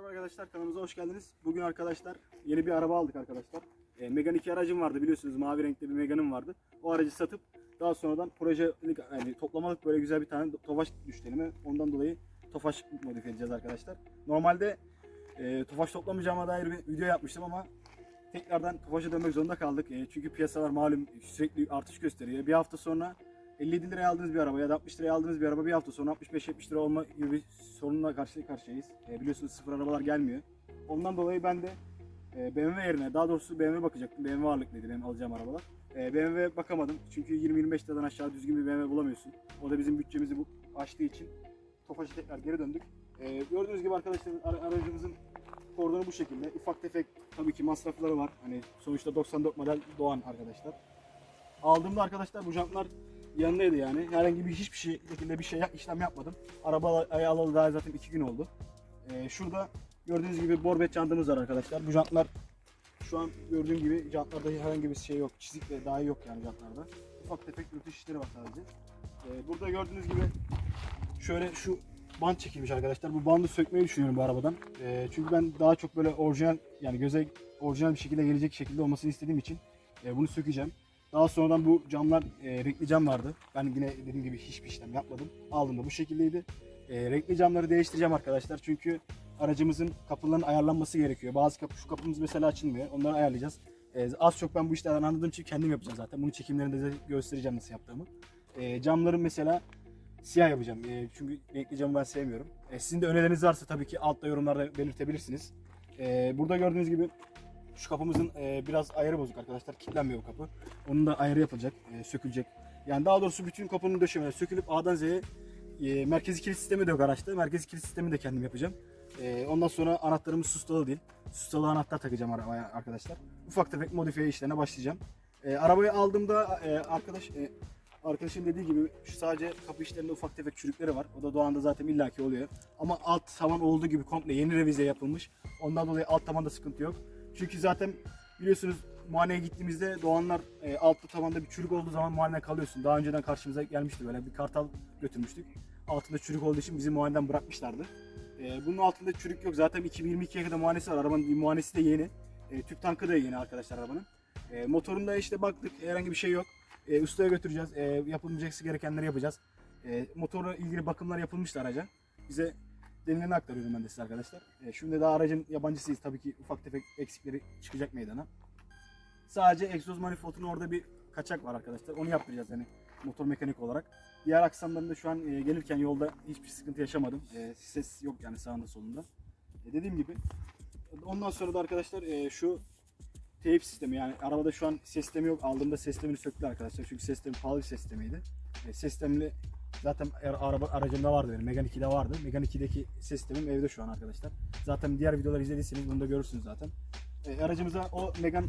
Merhaba arkadaşlar kanalımıza hoş geldiniz. Bugün arkadaşlar yeni bir araba aldık arkadaşlar. E, Megane 2 aracım vardı biliyorsunuz mavi renkli bir Megane'ım vardı. O aracı satıp daha sonradan proje yani toplamalık böyle güzel bir tane Tofaş düştü elime. Ondan dolayı Tofaş modifiye edeceğiz arkadaşlar. Normalde e, Tofaş toplamayacağıma dair bir video yapmıştım ama tekrardan Tofaş'a dönmek zorunda kaldık. E, çünkü piyasalar malum sürekli artış gösteriyor. Bir hafta sonra 57 liraya aldığınız bir araba ya da 60 liraya aldığınız bir araba bir hafta sonra 65-70 lira olma gibi bir sorunla karşı karşıyayız. E, biliyorsunuz sıfır arabalar gelmiyor. Ondan dolayı ben de e, BMW yerine daha doğrusu BMW bakacaktım. BMW ağırlıklıydı benim alacağım arabalar. E, BMW bakamadım çünkü 20-25 liradan aşağı düzgün bir BMW bulamıyorsun. O da bizim bütçemizi bu aştığı için Tofaş'a tekrar geri döndük. E, gördüğünüz gibi arkadaşlar ara- aracımızın kordonu bu şekilde. Ufak tefek tabii ki masrafları var. Hani sonuçta 94 model Doğan arkadaşlar. Aldığımda arkadaşlar bu jantlar yanındaydı yani. Herhangi bir hiçbir şey şekilde bir şey işlem yapmadım. Araba alalı daha zaten 2 gün oldu. Ee, şurada gördüğünüz gibi borbet jantımız var arkadaşlar. Bu jantlar şu an gördüğüm gibi jantlarda herhangi bir şey yok. Çizik de dahi yok yani jantlarda. Ufak tefek rütüş işleri var sadece. Ee, burada gördüğünüz gibi şöyle şu bant çekilmiş arkadaşlar. Bu bandı sökmeyi düşünüyorum bu arabadan. Ee, çünkü ben daha çok böyle orijinal yani göze orijinal bir şekilde gelecek şekilde olmasını istediğim için e, bunu sökeceğim. Daha sonradan bu camlar e, renkli cam vardı. Ben yine dediğim gibi hiçbir işlem yapmadım. Aldığımda bu şekildeydi. E, renkli camları değiştireceğim arkadaşlar. Çünkü aracımızın kapılarının ayarlanması gerekiyor. Bazı kapı, şu kapımız mesela açılmıyor. Onları ayarlayacağız. E, az çok ben bu işlerden anladığım için kendim yapacağım zaten. Bunun çekimlerinde de göstereceğim nasıl yaptığımı. E, camların mesela siyah yapacağım. E, çünkü renkli camı ben sevmiyorum. E, sizin de önerileriniz varsa tabii ki altta yorumlarda belirtebilirsiniz. E, burada gördüğünüz gibi şu kapımızın e, biraz ayarı bozuk arkadaşlar. Kilitlenmiyor bu kapı. Onun da ayarı yapılacak, e, sökülecek. Yani daha doğrusu bütün kapının döşemeleri sökülüp A'dan Z'ye e, merkezi kilit sistemi de yok araçta. Merkezi kilit sistemi de kendim yapacağım. E, ondan sonra anahtarımız sustalı değil. Sustalı anahtar takacağım arabaya arkadaşlar. Ufak tefek modifiye işlerine başlayacağım. E, arabayı aldığımda e, arkadaş e, arkadaşın dediği gibi şu sadece kapı işlerinde ufak tefek çürükleri var. O da Doğan'da zaten illaki oluyor. Ama alt tavan olduğu gibi komple yeni revize yapılmış. Ondan dolayı alt tavanda sıkıntı yok. Çünkü zaten biliyorsunuz muayeneye gittiğimizde Doğanlar e, altta tavanda bir çürük olduğu zaman muayeneye kalıyorsun. Daha önceden karşımıza gelmişti böyle bir kartal götürmüştük. Altında çürük olduğu için bizi muayeneden bırakmışlardı. E, bunun altında çürük yok. Zaten 2022'ye kadar muayenesi var. Arabanın muayenesi de yeni. E, tüp tankı da yeni arkadaşlar arabanın. E, motorunda işte baktık herhangi bir şey yok. E, ustaya götüreceğiz. E, yapılmayacaksı gerekenleri yapacağız. E, motorla ilgili bakımlar yapılmıştı araca. Bize denileni aktarıyorum ben de size arkadaşlar. E, şimdi daha aracın yabancısıyız. Tabii ki ufak tefek eksikleri çıkacak meydana. Sadece egzoz manifoldunun orada bir kaçak var arkadaşlar. Onu yaptıracağız yani motor mekanik olarak. Diğer aksamlarında şu an e, gelirken yolda hiçbir sıkıntı yaşamadım. E, ses yok yani sağında solunda. E, dediğim gibi ondan sonra da arkadaşlar e, şu teyip sistemi yani arabada şu an sistemi yok. Aldığımda sistemini söktüler arkadaşlar. Çünkü sistemi pahalı bir sistemiydi. E, sistemli zaten ar- araba aracımda vardı benim. Megane 2'de vardı. Megane 2'deki ses sistemim evde şu an arkadaşlar. Zaten diğer videoları izlediyseniz bunu da görürsünüz zaten. E, aracımıza o Megane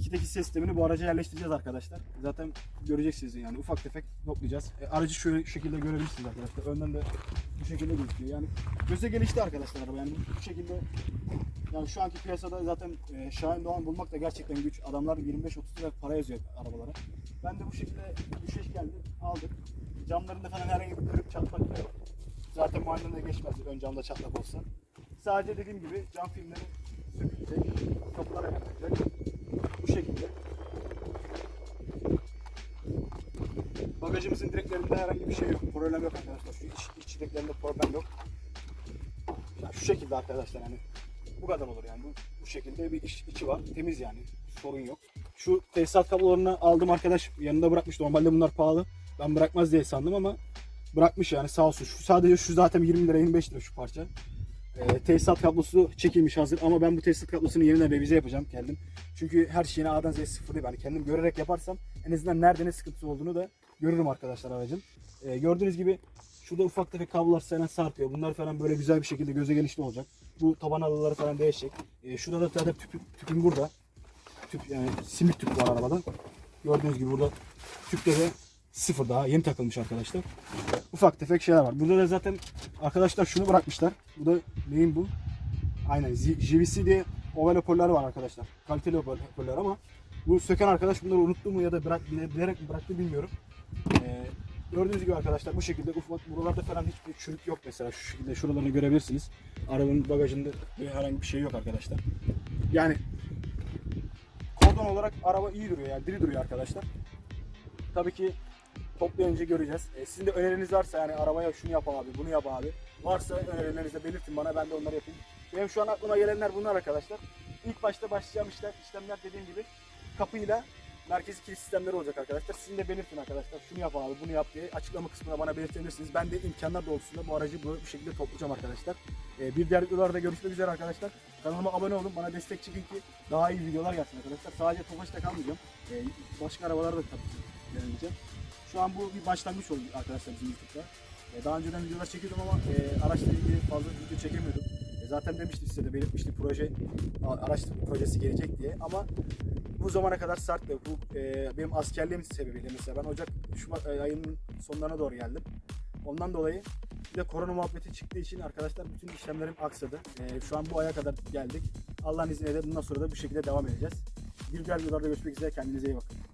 2'deki ses sistemini bu araca yerleştireceğiz arkadaşlar. Zaten göreceksiniz yani ufak tefek toplayacağız. E, aracı şöyle şekilde görebilirsiniz arkadaşlar. Önden de bu şekilde gözüküyor. Yani göze gelişti arkadaşlar araba. Yani bu şekilde yani şu anki piyasada zaten e, Şahin Doğan bulmak da gerçekten güç. Adamlar 25-30 lira para yazıyor arabalara. Ben de bu şekilde düşeş geldi, aldık. Camlarında falan herhangi bir kırık çatlak yok. Zaten muayenede geçmez ön camda çatlak olsa. Sadece dediğim gibi cam filmleri sökülecek, kapılar ayarlanacak. Bu şekilde. Bagajımızın direklerinde herhangi bir şey yok. Problem yok arkadaşlar. Şu iç, iç direklerinde problem yok. Yani şu şekilde arkadaşlar hani bu kadar olur yani. Bu, bu şekilde bir iç, içi var. Temiz yani. Sorun yok. Şu tesisat kablolarını aldım arkadaş yanında bırakmış. Normalde bunlar pahalı. Ben bırakmaz diye sandım ama bırakmış yani sağ olsun. Şu sadece şu zaten 20 lira 25 lira şu parça. Ee, tesisat kablosu çekilmiş hazır ama ben bu tesisat kablosunu yeniden revize yapacağım kendim. Çünkü her şeyini A'dan Z'ye sıfırlayıp yani kendim görerek yaparsam en azından nerede ne sıkıntısı olduğunu da görürüm arkadaşlar aracın. Ee, gördüğünüz gibi şurada ufak tefek kablolar falan sarkıyor. Bunlar falan böyle güzel bir şekilde göze gelişli olacak. Bu taban halıları falan değişecek. Ee, şurada da zaten tüpüm, tüpüm burada. Tüp yani simit tüp var arabada. Gördüğünüz gibi burada tüpleri sıfır daha yeni takılmış arkadaşlar. Ufak tefek şeyler var. Burada da zaten arkadaşlar şunu bırakmışlar. Bu da neyin bu? Aynen JVC diye oval hoparlör var arkadaşlar. Kaliteli hoparlör ama bu söken arkadaş bunları unuttu mu ya da bırak, bilerek mi bıraktı bilmiyorum. Ee, Gördüğünüz gibi arkadaşlar bu şekilde ufak buralarda falan hiçbir çürük yok mesela şu şekilde şuralarını görebilirsiniz. Arabanın bagajında herhangi bir şey yok arkadaşlar. Yani kordon olarak araba iyi duruyor yani diri duruyor arkadaşlar. Tabii ki toplayınca göreceğiz. E, sizin de öneriniz varsa yani arabaya şunu yap abi, bunu yap abi. Varsa önerilerinizi belirtin bana ben de onları yapayım. Benim şu an aklıma gelenler bunlar arkadaşlar. İlk başta başlayacağım işler, işlemler dediğim gibi kapıyla merkezi kilit sistemleri olacak arkadaşlar. Sizin de belirtin arkadaşlar. Şunu yap abi, bunu yap diye açıklama kısmına bana belirtebilirsiniz. Ben de imkanlar doğrultusunda bu aracı bu, bu şekilde toplayacağım arkadaşlar. Ee, bir diğer videolarda görüşmek üzere arkadaşlar. Kanalıma abone olun, bana destek çıkın ki daha iyi videolar gelsin arkadaşlar. Sadece Tofaş'ta kalmayacağım. Ee, başka arabalarda da tabii ki deneyeceğim. Şu an bu bir başlangıç oldu arkadaşlar bizim YouTube'da. Ee, daha önceden videolar çekiyordum ama e, araçla ilgili fazla video çekemiyordum. E, zaten demiştim size de belirtmiştim proje araç projesi gelecek diye ama bu zamana kadar sarktı. Bu e, benim askerliğim sebebiyle mesela ben Ocak Şubat e, ayının sonlarına doğru geldim. Ondan dolayı bir de korona muhabbeti çıktığı için arkadaşlar bütün işlemlerim aksadı. E, şu an bu aya kadar geldik. Allah'ın izniyle de bundan sonra da bu şekilde devam edeceğiz. Bir diğer videolarda görüşmek üzere. Kendinize iyi bakın.